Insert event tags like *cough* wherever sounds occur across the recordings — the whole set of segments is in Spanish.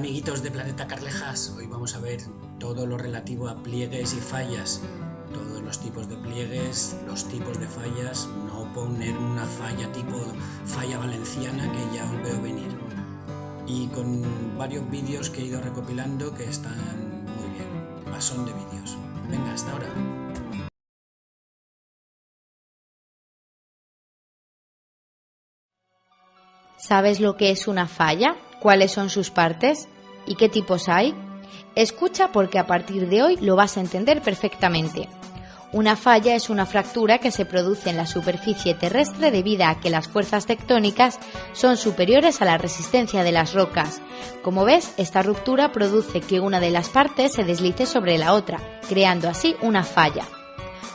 Amiguitos de Planeta Carlejas, hoy vamos a ver todo lo relativo a pliegues y fallas, todos los tipos de pliegues, los tipos de fallas, no poner una falla tipo falla valenciana que ya os veo venir. Y con varios vídeos que he ido recopilando que están muy bien, pasón de vídeos. Venga, hasta ahora. ¿Sabes lo que es una falla? ¿Cuáles son sus partes? ¿Y qué tipos hay? Escucha porque a partir de hoy lo vas a entender perfectamente. Una falla es una fractura que se produce en la superficie terrestre debido a que las fuerzas tectónicas son superiores a la resistencia de las rocas. Como ves, esta ruptura produce que una de las partes se deslice sobre la otra, creando así una falla.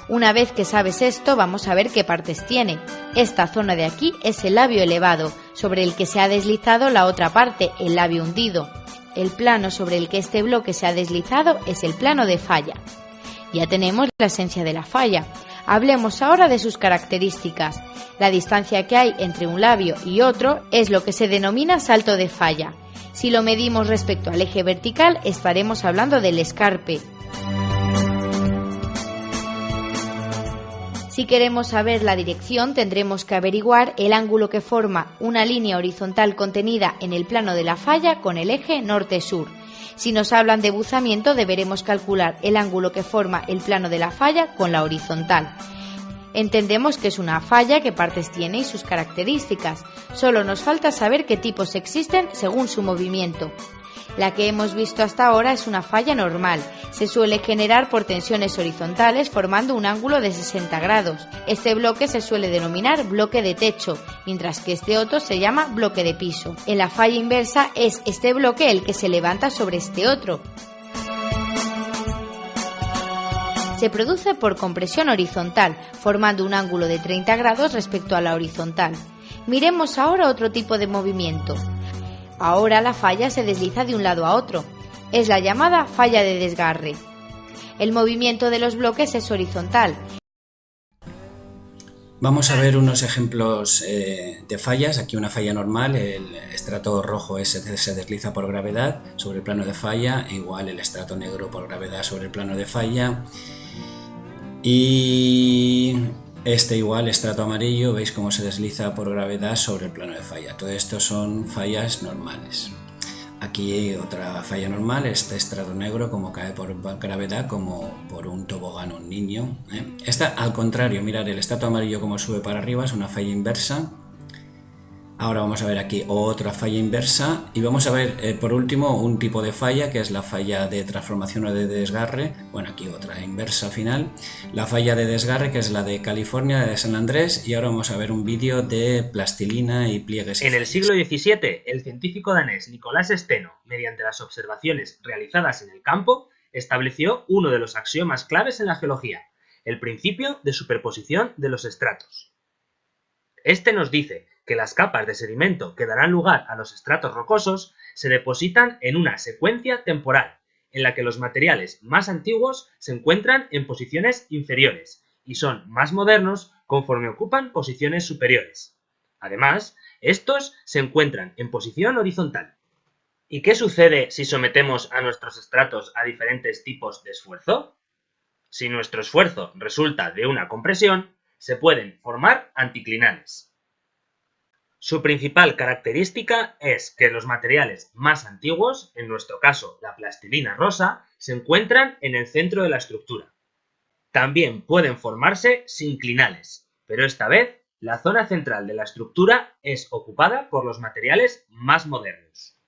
Una vez que sabes esto, vamos a ver qué partes tiene. Esta zona de aquí es el labio elevado, sobre el que se ha deslizado la otra parte, el labio hundido. El plano sobre el que este bloque se ha deslizado es el plano de falla. Ya tenemos la esencia de la falla. Hablemos ahora de sus características. La distancia que hay entre un labio y otro es lo que se denomina salto de falla. Si lo medimos respecto al eje vertical, estaremos hablando del escarpe, Si queremos saber la dirección, tendremos que averiguar el ángulo que forma una línea horizontal contenida en el plano de la falla con el eje norte-sur. Si nos hablan de buzamiento, deberemos calcular el ángulo que forma el plano de la falla con la horizontal. Entendemos que es una falla, qué partes tiene y sus características. Solo nos falta saber qué tipos existen según su movimiento. La que hemos visto hasta ahora es una falla normal. Se suele generar por tensiones horizontales formando un ángulo de 60 grados. Este bloque se suele denominar bloque de techo, mientras que este otro se llama bloque de piso. En la falla inversa es este bloque el que se levanta sobre este otro. Se produce por compresión horizontal, formando un ángulo de 30 grados respecto a la horizontal. Miremos ahora otro tipo de movimiento. Ahora la falla se desliza de un lado a otro. Es la llamada falla de desgarre. El movimiento de los bloques es horizontal. Vamos a ver unos ejemplos eh, de fallas. Aquí una falla normal, el estrato rojo se, se desliza por gravedad sobre el plano de falla, igual el estrato negro por gravedad sobre el plano de falla. Y este igual, estrato amarillo, veis cómo se desliza por gravedad sobre el plano de falla. Todo esto son fallas normales. Aquí otra falla normal, este estrato negro como cae por gravedad como por un tobogán un niño. ¿eh? Esta al contrario, mirad el estrato amarillo como sube para arriba, es una falla inversa Ahora vamos a ver aquí otra falla inversa y vamos a ver eh, por último un tipo de falla que es la falla de transformación o de desgarre, bueno aquí otra inversa final, la falla de desgarre que es la de California, de San Andrés y ahora vamos a ver un vídeo de plastilina y pliegues. En el siglo XVII el científico danés Nicolás Steno, mediante las observaciones realizadas en el campo, estableció uno de los axiomas claves en la geología, el principio de superposición de los estratos. Este nos dice que las capas de sedimento que darán lugar a los estratos rocosos se depositan en una secuencia temporal, en la que los materiales más antiguos se encuentran en posiciones inferiores y son más modernos conforme ocupan posiciones superiores. Además, estos se encuentran en posición horizontal. ¿Y qué sucede si sometemos a nuestros estratos a diferentes tipos de esfuerzo? Si nuestro esfuerzo resulta de una compresión, se pueden formar anticlinales. Su principal característica es que los materiales más antiguos, en nuestro caso la plastilina rosa, se encuentran en el centro de la estructura. También pueden formarse sinclinales, pero esta vez la zona central de la estructura es ocupada por los materiales más modernos.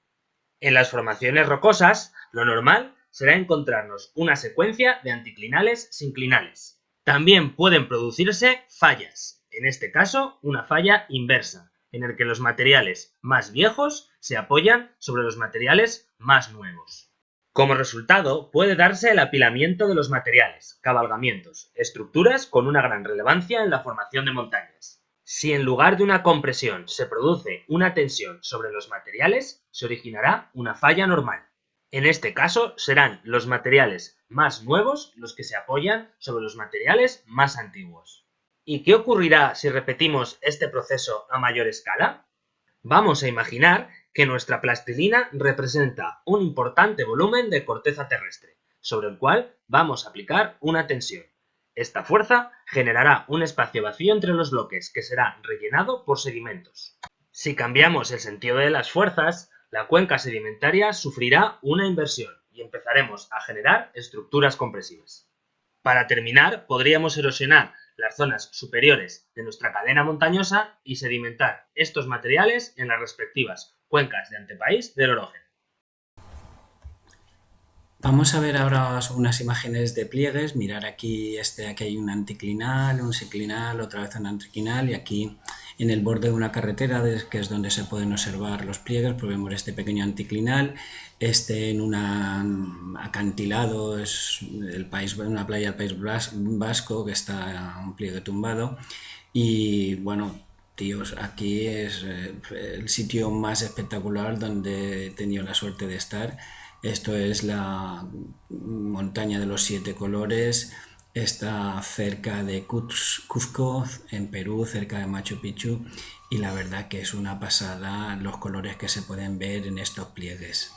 En las formaciones rocosas, lo normal será encontrarnos una secuencia de anticlinales sinclinales. También pueden producirse fallas, en este caso una falla inversa, en el que los materiales más viejos se apoyan sobre los materiales más nuevos. Como resultado, puede darse el apilamiento de los materiales, cabalgamientos, estructuras con una gran relevancia en la formación de montañas. Si en lugar de una compresión se produce una tensión sobre los materiales, se originará una falla normal. En este caso serán los materiales más nuevos los que se apoyan sobre los materiales más antiguos. ¿Y qué ocurrirá si repetimos este proceso a mayor escala? Vamos a imaginar que nuestra plastilina representa un importante volumen de corteza terrestre, sobre el cual vamos a aplicar una tensión. Esta fuerza generará un espacio vacío entre los bloques que será rellenado por sedimentos. Si cambiamos el sentido de las fuerzas, la cuenca sedimentaria sufrirá una inversión y empezaremos a generar estructuras compresivas. Para terminar, podríamos erosionar las zonas superiores de nuestra cadena montañosa y sedimentar estos materiales en las respectivas cuencas de antepaís del Orogen. Vamos a ver ahora unas imágenes de pliegues. Mirar aquí, este, aquí hay un anticlinal, un seclinal, otra vez un anticlinal y aquí en el borde de una carretera, que es donde se pueden observar los pliegues, pues vemos este pequeño anticlinal, este en un acantilado, es el país, una playa del País Vasco que está un pliegue tumbado y bueno, tíos, aquí es eh, el sitio más espectacular donde he tenido la suerte de estar. Esto es la montaña de los siete colores, Está cerca de Cusco, en Perú, cerca de Machu Picchu, y la verdad que es una pasada los colores que se pueden ver en estos pliegues.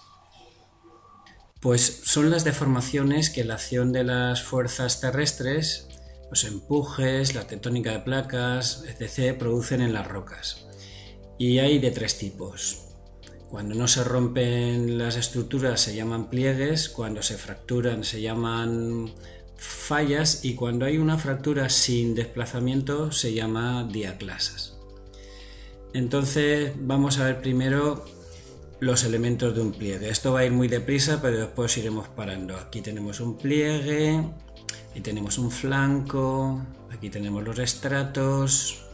Pues son las deformaciones que la acción de las fuerzas terrestres, los empujes, la tectónica de placas, etc., producen en las rocas. Y hay de tres tipos. Cuando no se rompen las estructuras se llaman pliegues, cuando se fracturan se llaman fallas y cuando hay una fractura sin desplazamiento se llama diaclasas. Entonces vamos a ver primero los elementos de un pliegue. Esto va a ir muy deprisa, pero después iremos parando. Aquí tenemos un pliegue, y tenemos un flanco, aquí tenemos los estratos.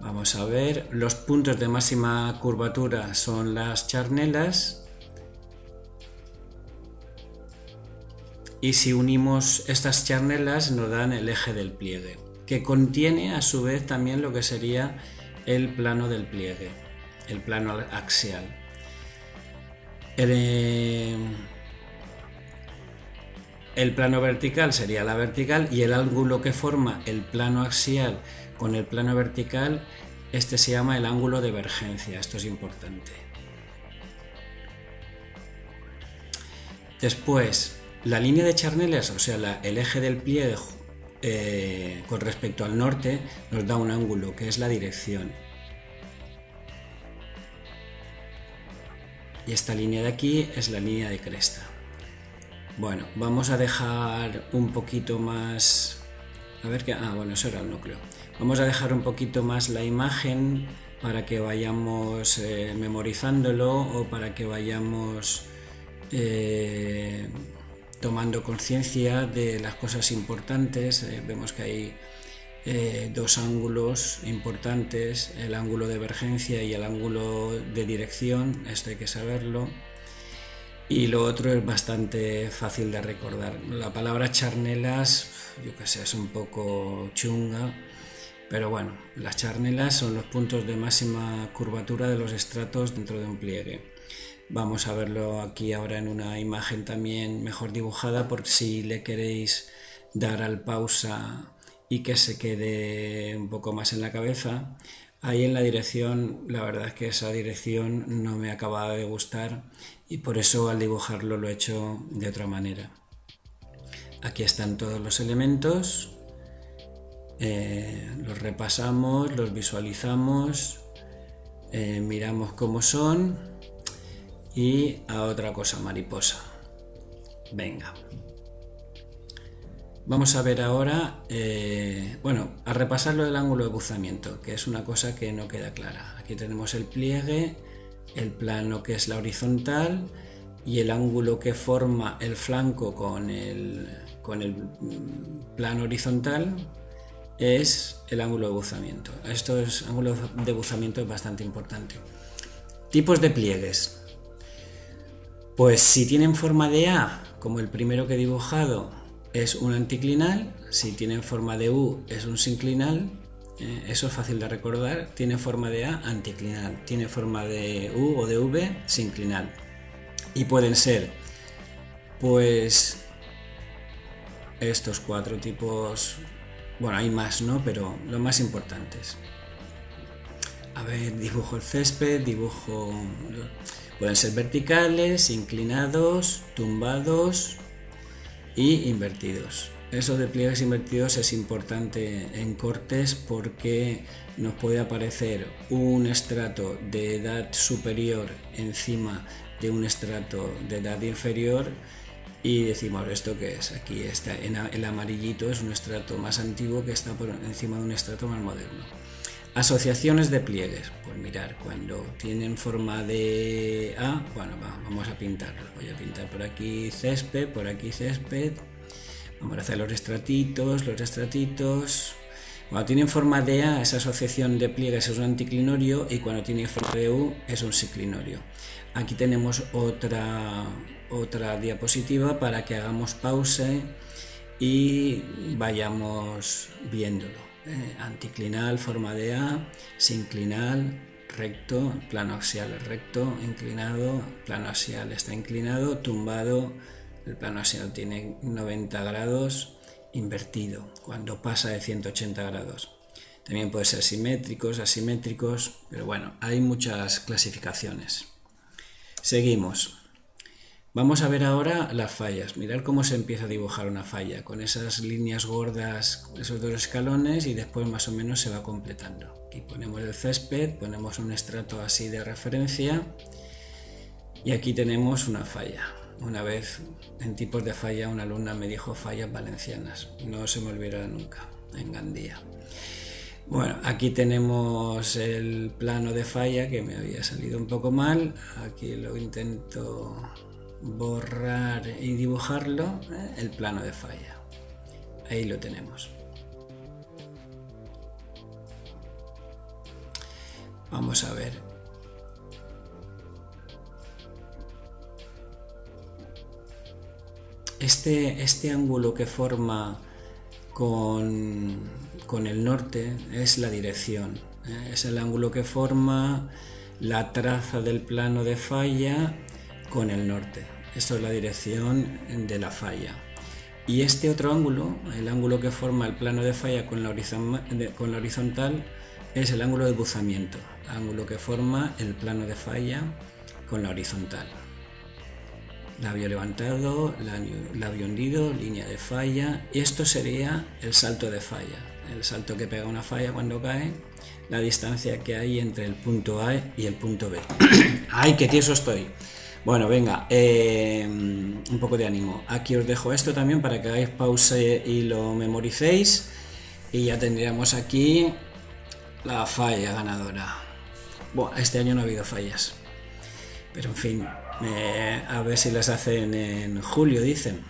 Vamos a ver, los puntos de máxima curvatura son las charnelas y si unimos estas charnelas nos dan el eje del pliegue, que contiene a su vez también lo que sería el plano del pliegue, el plano axial. El, eh, el plano vertical sería la vertical y el ángulo que forma el plano axial con el plano vertical, este se llama el ángulo de vergencia, esto es importante. Después, la línea de charnelas, o sea, el eje del pliegue eh, con respecto al norte, nos da un ángulo que es la dirección. Y esta línea de aquí es la línea de cresta. Bueno, vamos a dejar un poquito más... A ver qué... Ah, bueno, eso era el núcleo. Vamos a dejar un poquito más la imagen para que vayamos eh, memorizándolo o para que vayamos... Eh, tomando conciencia de las cosas importantes. Eh, vemos que hay eh, dos ángulos importantes, el ángulo de emergencia y el ángulo de dirección, esto hay que saberlo. Y lo otro es bastante fácil de recordar. La palabra charnelas, yo que sé, es un poco chunga, pero bueno, las charnelas son los puntos de máxima curvatura de los estratos dentro de un pliegue. Vamos a verlo aquí ahora en una imagen también mejor dibujada por si le queréis dar al pausa y que se quede un poco más en la cabeza. Ahí en la dirección, la verdad es que esa dirección no me acaba de gustar y por eso al dibujarlo lo he hecho de otra manera. Aquí están todos los elementos, eh, los repasamos, los visualizamos, eh, miramos cómo son y a otra cosa mariposa. Venga. Vamos a ver ahora, eh, bueno, a repasar lo del ángulo de buzamiento, que es una cosa que no queda clara. Aquí tenemos el pliegue, el plano que es la horizontal y el ángulo que forma el flanco con el, con el plano horizontal es el ángulo de buzamiento. Esto es ángulo de buzamiento es bastante importante. Tipos de pliegues. Pues si tienen forma de A, como el primero que he dibujado, es un anticlinal, si tienen forma de U es un sinclinal, eh, eso es fácil de recordar, tiene forma de A, anticlinal, tiene forma de U o de V, sinclinal. Y pueden ser, pues, estos cuatro tipos, bueno, hay más, ¿no? Pero los más importantes. a ver, dibujo el césped, dibujo... Pueden ser verticales, inclinados, tumbados y invertidos. Eso de pliegues invertidos es importante en cortes porque nos puede aparecer un estrato de edad superior encima de un estrato de edad inferior y decimos esto que es aquí está el amarillito es un estrato más antiguo que está por encima de un estrato más moderno Asociaciones de pliegues. Pues mirar, cuando tienen forma de A, bueno, vamos a pintarlo. Voy a pintar por aquí césped, por aquí césped. Vamos a hacer los estratitos, los estratitos. Cuando tienen forma de A, esa asociación de pliegues es un anticlinorio y cuando tiene forma de U es un siclinorio. Aquí tenemos otra, otra diapositiva para que hagamos pause y vayamos viéndolo. Eh, anticlinal, forma de A, sinclinal, recto, plano axial recto, inclinado, plano axial está inclinado, tumbado, el plano axial tiene 90 grados, invertido, cuando pasa de 180 grados. También puede ser simétricos, asimétricos, pero bueno, hay muchas clasificaciones. Seguimos. Vamos a ver ahora las fallas. Mirar cómo se empieza a dibujar una falla, con esas líneas gordas, esos dos escalones y después más o menos se va completando. Aquí ponemos el césped, ponemos un estrato así de referencia y aquí tenemos una falla. Una vez en tipos de falla una alumna me dijo fallas valencianas, no se me olvidará nunca, en Gandía. Bueno, aquí tenemos el plano de falla que me había salido un poco mal, aquí lo intento borrar y dibujarlo ¿eh? el plano de falla. Ahí lo tenemos. Vamos a ver. Este, este ángulo que forma con, con, el norte es la dirección. ¿eh? Es el ángulo que forma la traza del plano de falla con el norte. Esto es la dirección de la falla. Y este otro ángulo, el ángulo que forma el plano de falla con la, horizontal, es el ángulo de buzamiento, ángulo que forma el plano de falla con la horizontal. Labio levantado, labio hundido, línea de falla. Y esto sería el salto de falla, el salto que pega una falla cuando cae, la distancia que hay entre el punto A y el punto B. *coughs* ¡Ay, qué tieso estoy! Bueno, venga, eh, un poco de ánimo. Aquí os dejo esto también para que hagáis pausa y lo memoricéis. Y ya tendríamos aquí la falla ganadora. Bueno, este año no ha habido fallas. Pero en fin, eh, a ver si las hacen en julio, dicen.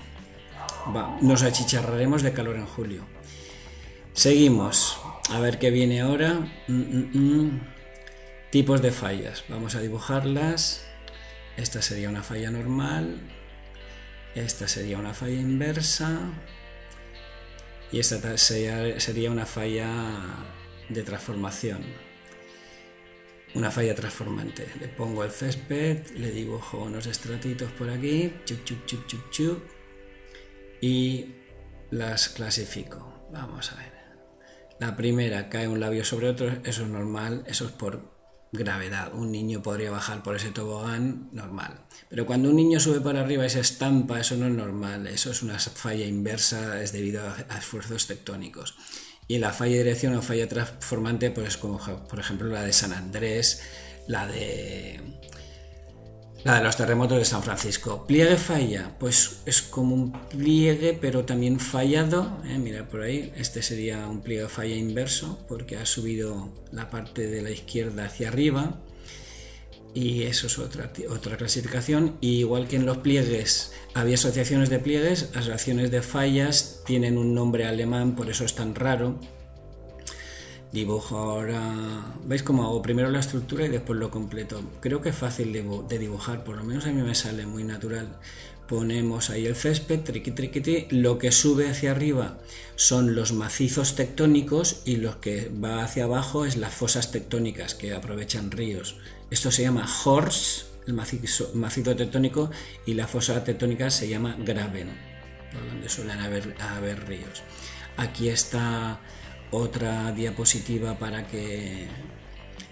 nos achicharraremos de calor en julio. Seguimos. A ver qué viene ahora. Mm, mm, mm. Tipos de fallas. Vamos a dibujarlas. Esta sería una falla normal, esta sería una falla inversa y esta sería, una falla de transformación, una falla transformante. Le pongo el césped, le dibujo unos estratitos por aquí, y las clasifico. Vamos a ver. La primera cae un labio sobre otro, eso es normal, eso es por gravedad. Un niño podría bajar por ese tobogán normal. Pero cuando un niño sube para arriba y se estampa, eso no es normal. Eso es una falla inversa, es debido a, esfuerzos tectónicos. Y la falla de dirección o falla transformante, pues como por ejemplo la de San Andrés, la de la de los terremotos de San Francisco. Pliegue falla, pues es como un pliegue pero también fallado. ¿eh? Mira por ahí, este sería un pliegue falla inverso porque ha subido la parte de la izquierda hacia arriba. Y eso es otra, otra clasificación. igual que en los pliegues había asociaciones de pliegues, asociaciones de fallas tienen un nombre alemán, por eso es tan raro Dibujo ahora, ¿veis cómo hago? Primero la estructura y después lo completo. Creo que es fácil de, dibujar, por lo menos a mí me sale muy natural. Ponemos ahí el césped, triqui triqui, lo que sube hacia arriba son los macizos tectónicos y lo que va hacia abajo es las fosas tectónicas que aprovechan ríos. Esto se llama horse, el macizo, macizo tectónico, y la fosa tectónica se llama graben, por donde suelen haber, haber ríos. Aquí está otra diapositiva para que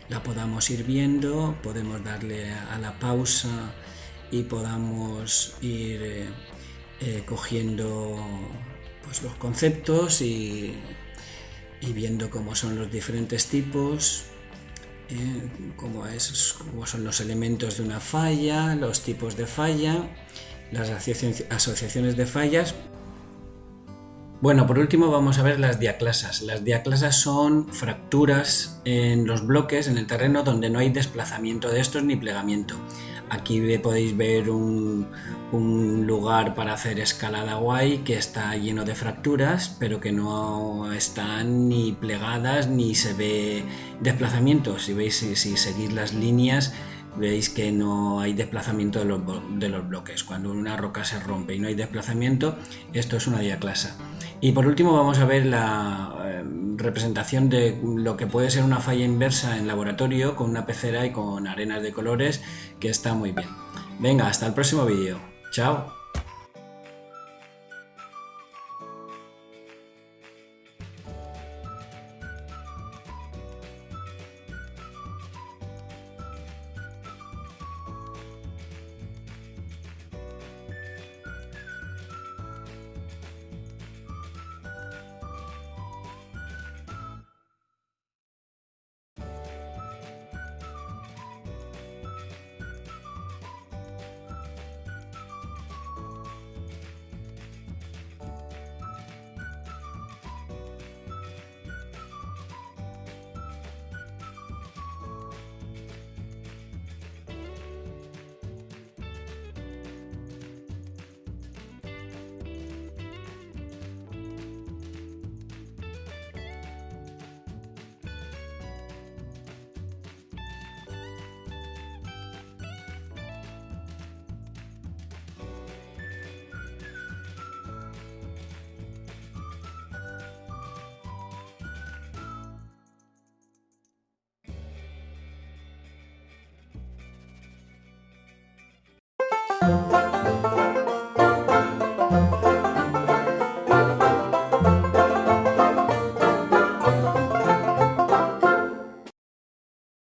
la podamos ir viendo, podemos darle a la pausa y podamos ir eh, eh, cogiendo pues, los conceptos y, viendo cómo son los diferentes tipos, eh, cómo, cómo son los elementos de una falla, los tipos de falla, las asociaciones de fallas. Bueno, por último vamos a ver las diaclasas. Las diaclasas son fracturas en los bloques, en el terreno, donde no hay desplazamiento de estos ni plegamiento. Aquí podéis ver un, lugar para hacer escalada guay que está lleno de fracturas, pero que no están ni plegadas ni se ve desplazamiento. Si veis, si, seguís las líneas, veis que no hay desplazamiento de los, de los, bloques. Cuando una roca se rompe y no hay desplazamiento, esto es una diaclasa. Y por último vamos a ver la eh, representación de lo que puede ser una falla inversa en laboratorio con una pecera y con arenas de colores que está muy bien. Venga, hasta el próximo vídeo. Chao. Música